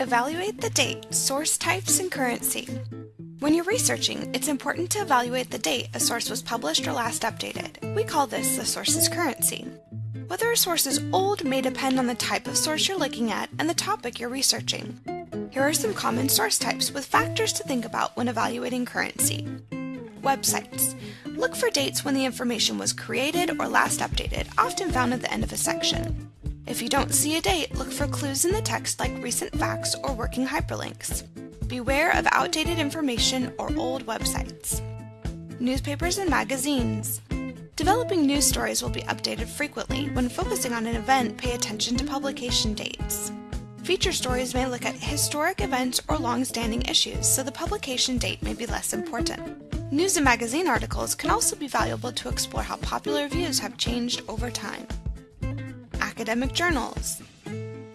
Evaluate the date, source types, and currency. When you're researching, it's important to evaluate the date a source was published or last updated. We call this the source's currency. Whether a source is old may depend on the type of source you're looking at and the topic you're researching. Here are some common source types with factors to think about when evaluating currency. Websites. Look for dates when the information was created or last updated, often found at the end of a section. If you don't see a date, look for clues in the text like recent facts or working hyperlinks. Beware of outdated information or old websites. Newspapers and magazines. Developing news stories will be updated frequently. When focusing on an event, pay attention to publication dates. Feature stories may look at historic events or long-standing issues, so the publication date may be less important. News and magazine articles can also be valuable to explore how popular views have changed over time. Academic journals.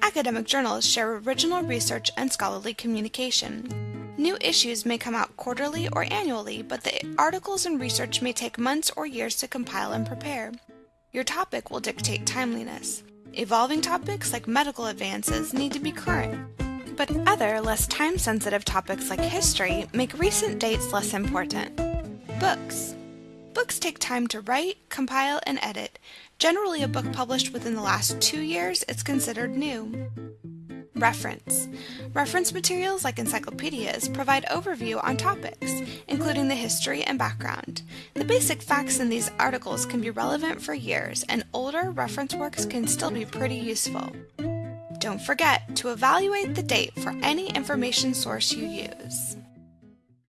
Academic journals share original research and scholarly communication. New issues may come out quarterly or annually, but the articles and research may take months or years to compile and prepare. Your topic will dictate timeliness. Evolving topics like medical advances need to be current, but other, less time-sensitive topics like history make recent dates less important. Books. Take time to write, compile, and edit. Generally, a book published within the last two years is considered new. Reference. Reference materials like encyclopedias provide overview on topics, including the history and background. The basic facts in these articles can be relevant for years, and older reference works can still be pretty useful. Don't forget to evaluate the date for any information source you use.